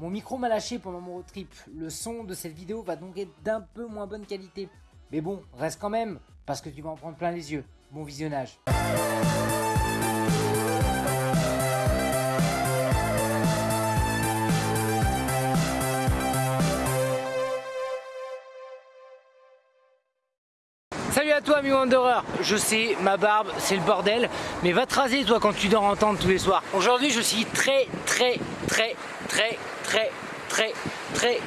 Mon micro m'a lâché pendant mon road trip, le son de cette vidéo va donc être d'un peu moins bonne qualité. Mais bon, reste quand même, parce que tu vas en prendre plein les yeux. Bon visionnage. Salut à toi ami Wanderer, je sais, ma barbe c'est le bordel, mais va te raser toi quand tu dors en tous les soirs. Aujourd'hui je suis très très très très très très très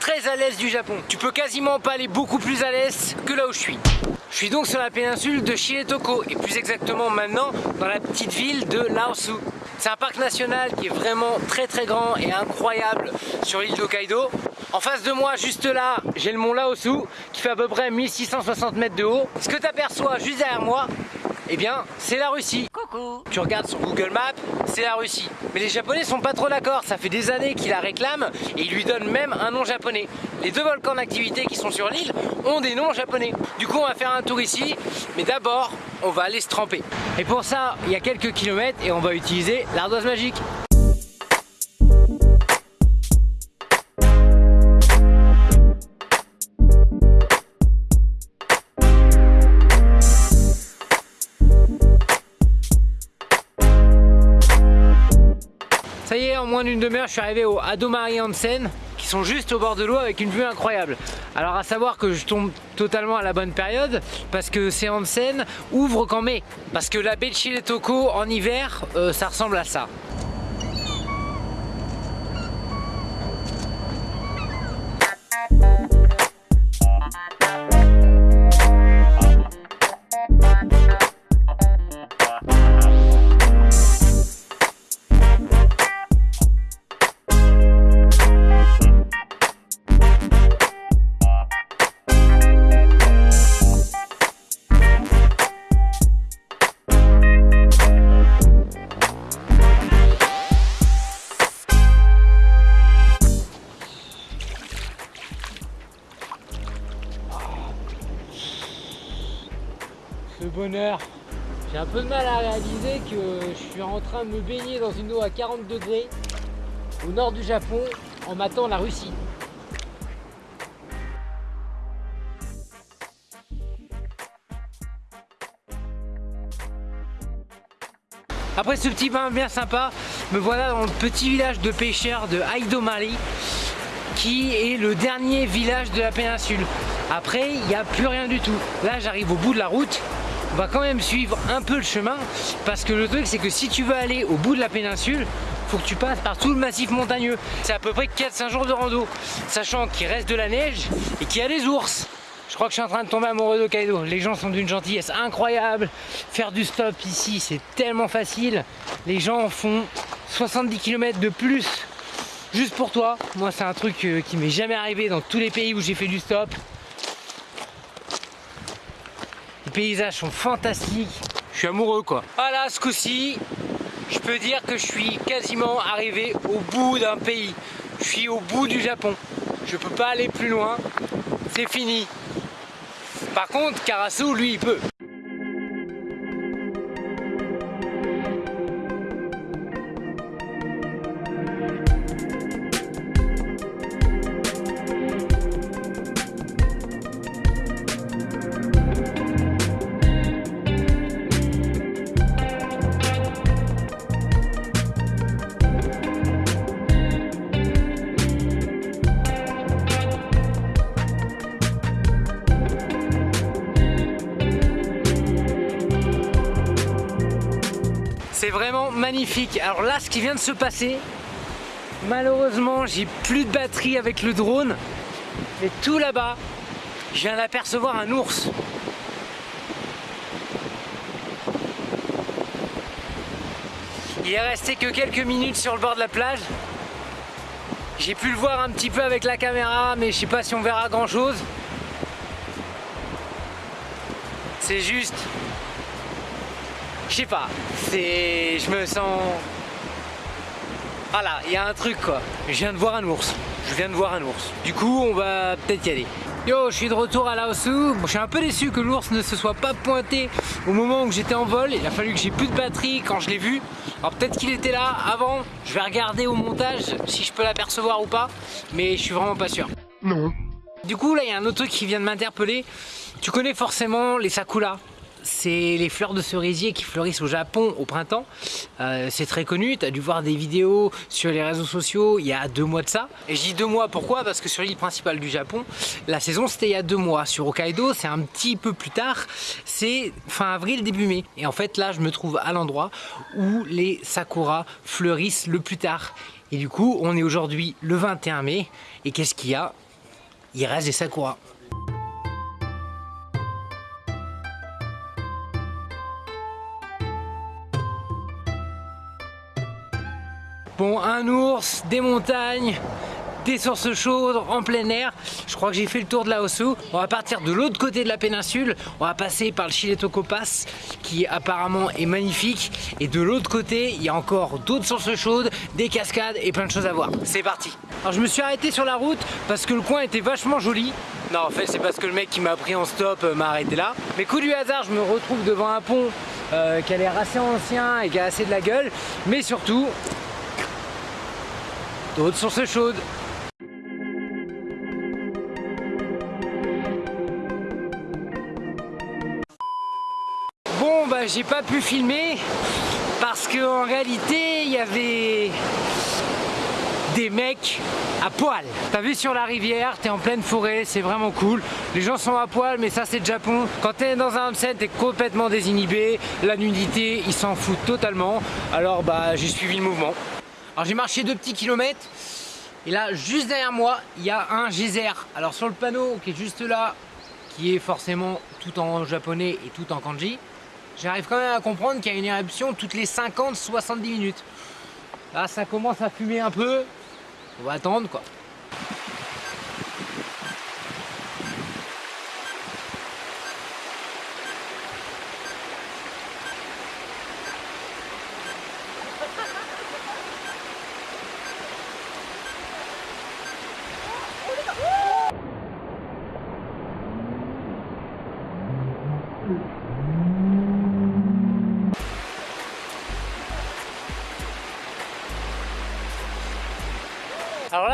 très à l'aise du Japon. Tu peux quasiment pas aller beaucoup plus à l'aise que là où je suis. Je suis donc sur la péninsule de Shiretoko et plus exactement maintenant dans la petite ville de Laosu. C'est un parc national qui est vraiment très très grand et incroyable sur l'île d'Hokkaido. En face de moi, juste là, j'ai le mont Laosu qui fait à peu près 1660 mètres de haut. Ce que tu aperçois juste derrière moi, eh bien, c'est la Russie. Tu regardes sur Google Maps, c'est la Russie. Mais les Japonais sont pas trop d'accord, ça fait des années qu'ils la réclament et ils lui donnent même un nom japonais. Les deux volcans d'activité qui sont sur l'île ont des noms japonais. Du coup, on va faire un tour ici, mais d'abord, on va aller se tremper. Et pour ça, il y a quelques kilomètres et on va utiliser l'ardoise magique. Ça y est, en moins d'une demi-heure, je suis arrivé au Adomari Onsen, qui sont juste au bord de l'eau avec une vue incroyable. Alors à savoir que je tombe totalement à la bonne période, parce que ces onsen ouvrent qu'en mai. Parce que la baie de Shiretoko en hiver, euh, ça ressemble à ça. J'ai un peu de mal à réaliser que je suis en train de me baigner dans une eau à 40 degrés au nord du Japon en matant la Russie. Après ce petit bain bien sympa, me voilà dans le petit village de pêcheurs de Aidomari qui est le dernier village de la péninsule. Après, il n'y a plus rien du tout. Là, j'arrive au bout de la route. On va quand même suivre un peu le chemin parce que le truc, c'est que si tu veux aller au bout de la péninsule, faut que tu passes par tout le massif montagneux. C'est à peu près 4-5 jours de rando, sachant qu'il reste de la neige et qu'il y a des ours. Je crois que je suis en train de tomber amoureux d'Hokkaido. Les gens sont d'une gentillesse incroyable. Faire du stop ici, c'est tellement facile. Les gens font 70 km de plus juste pour toi. Moi, c'est un truc euh, qui m'est jamais arrivé dans tous les pays où j'ai fait du stop. Les paysages sont fantastiques. Je suis amoureux quoi. Voilà, ce coup-ci, je peux dire que je suis quasiment arrivé au bout d'un pays. Je suis au bout du Japon. Je peux pas aller plus loin. C'est fini. Par contre, Karasu, lui, il peut. Vraiment magnifique. Alors là, ce qui vient de se passer, malheureusement, j'ai plus de batterie avec le drone. Mais tout là-bas, je viens d'apercevoir un ours. Il est resté que quelques minutes sur le bord de la plage. J'ai pu le voir un petit peu avec la caméra, mais je sais pas si on verra grand chose. C'est juste je sais pas, c'est... je me sens... Voilà, il y a un truc quoi. Je viens de voir un ours. Je viens de voir un ours. Du coup, on va peut-être y aller. Yo, je suis de retour à Laosu. Bon, je suis un peu déçu que l'ours ne se soit pas pointé au moment où j'étais en vol. Il a fallu que j'ai plus de batterie quand je l'ai vu. Alors peut-être qu'il était là avant, je vais regarder au montage si je peux l'apercevoir ou pas, mais je suis vraiment pas sûr. Non. Du coup là il y a un autre truc qui vient de m'interpeller. Tu connais forcément les sakura c'est les fleurs de cerisier qui fleurissent au Japon au printemps. Euh, c'est très connu, tu as dû voir des vidéos sur les réseaux sociaux il y a deux mois de ça. Et je dis deux mois, pourquoi? Parce que sur l'île principale du Japon, la saison c'était il y a deux mois. Sur Hokkaido, c'est un petit peu plus tard, c'est fin avril, début mai. Et en fait là, je me trouve à l'endroit où les sakura fleurissent le plus tard. Et du coup, on est aujourd'hui le 21 mai. Et qu'est-ce qu'il y a? Il reste des sakura. Bon, un ours, des montagnes, des sources chaudes en plein air. Je crois que j'ai fait le tour de la Osu. On va partir de l'autre côté de la péninsule. On va passer par le Chiletoko Pass qui apparemment est magnifique. Et de l'autre côté, il y a encore d'autres sources chaudes, des cascades et plein de choses à voir. C'est parti. Alors je me suis arrêté sur la route parce que le coin était vachement joli. Non, en fait, c'est parce que le mec qui m'a pris en stop euh, m'a arrêté là. Mais coup du hasard, je me retrouve devant un pont euh, qui a l'air assez ancien et qui a assez de la gueule. Mais surtout, d'autres sources chaudes. Bon bah j'ai pas pu filmer parce qu'en réalité il y avait des mecs à poil. T'as vu sur la rivière, t'es en pleine forêt, c'est vraiment cool. Les gens sont à poil, mais ça c'est le Japon. Quand t'es dans un homestead, t'es complètement désinhibé. La nudité, ils s'en foutent totalement. Alors bah j'ai suivi le mouvement. Alors j'ai marché deux petits kilomètres et là juste derrière moi il y a un geyser. Alors sur le panneau qui est juste là, qui est forcément tout en japonais et tout en kanji, j'arrive quand même à comprendre qu'il y a une éruption toutes les 50-70 minutes. Là ça commence à fumer un peu, on va attendre quoi.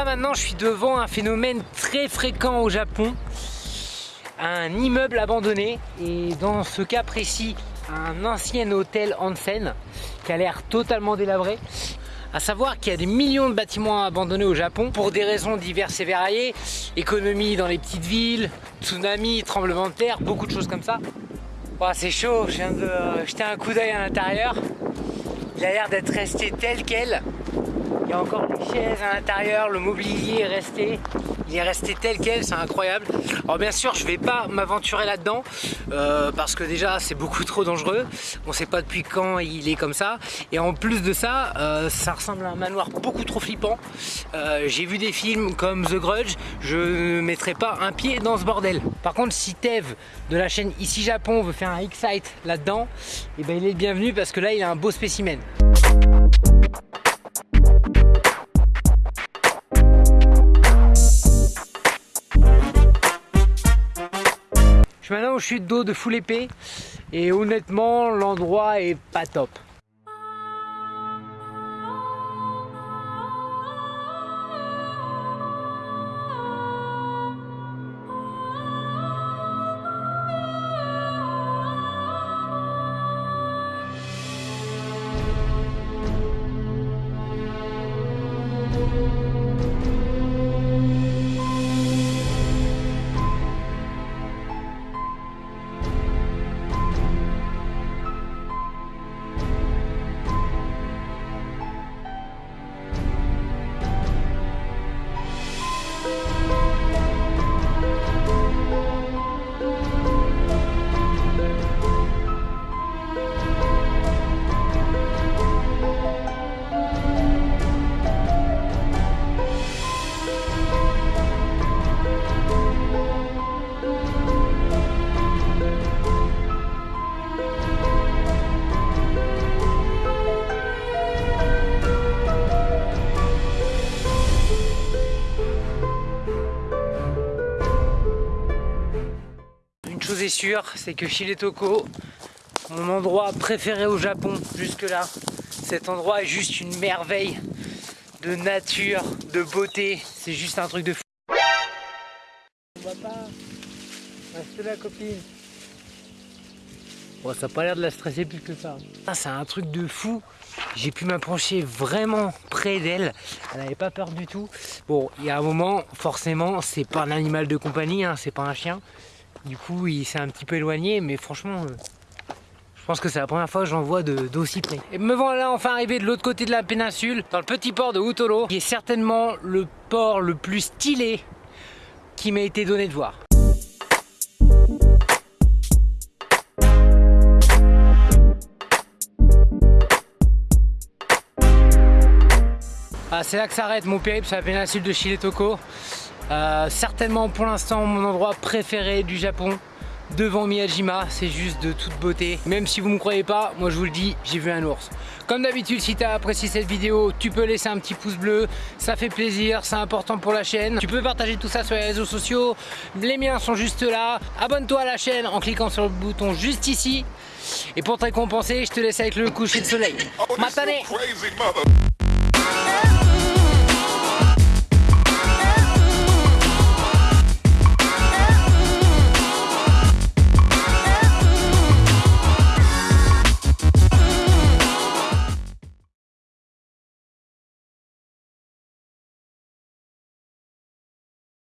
Maintenant je suis devant un phénomène très fréquent au Japon, un immeuble abandonné et dans ce cas précis un ancien hôtel Hansen qui a l'air totalement délabré. À savoir qu'il y a des millions de bâtiments abandonnés au Japon pour des raisons diverses et variées, économie dans les petites villes, tsunami, tremblement de terre, beaucoup de choses comme ça. c'est chaud, je viens de jeter un coup d'œil à l'intérieur. Il a l'air d'être resté tel quel. Il y a encore des chaises à l'intérieur, le mobilier est resté. Il est resté tel quel, c'est incroyable. Alors bien sûr, je vais pas m'aventurer là-dedans euh, parce que déjà c'est beaucoup trop dangereux. On sait pas depuis quand il est comme ça. Et en plus de ça, euh, ça ressemble à un manoir beaucoup trop flippant. Euh, j'ai vu des films comme The Grudge, je ne mettrai pas un pied dans ce bordel. Par contre, si Tev de la chaîne Ici Japon veut faire un Excite là-dedans, eh ben il est le bienvenu parce que là il a un beau spécimen. Chute d'eau de full épée et honnêtement l'endroit est pas top. Sûr, c'est que Shiretoko, mon endroit préféré au Japon jusque là, Cet endroit est juste une merveille de nature, de beauté. C'est juste un truc de fou. On va pas. Copine. Bon, ça n'a pas l'air de la stresser plus que ça. Ah, c'est un truc de fou. J'ai pu m'approcher vraiment près d'elle. Elle n'avait pas peur du tout. Bon, il y a un moment, forcément, c'est pas un animal de compagnie, hein, c'est pas un chien. Du coup, il s'est un petit peu éloigné, mais franchement, euh, je pense que c'est la première fois que j'en vois d'aussi près. Et me voilà enfin arrivé de l'autre côté de la péninsule, dans le petit port de Utolo, qui est certainement le port le plus stylé qui m'a été donné de voir. Ah, c'est là que s'arrête mon périple sur la péninsule de Shile-Toko. Euh, certainement pour l'instant mon endroit préféré du Japon devant Miyajima, c'est juste de toute beauté. Même si vous ne me croyez pas, moi je vous le dis, j'ai vu un ours. Comme d'habitude, si tu as apprécié cette vidéo, tu peux laisser un petit pouce bleu, ça fait plaisir, c'est important pour la chaîne. Tu peux partager tout ça sur les réseaux sociaux, les miens sont juste là. Abonne-toi à la chaîne en cliquant sur le bouton juste ici. Et pour te récompenser, je te laisse avec le coucher de soleil. Matane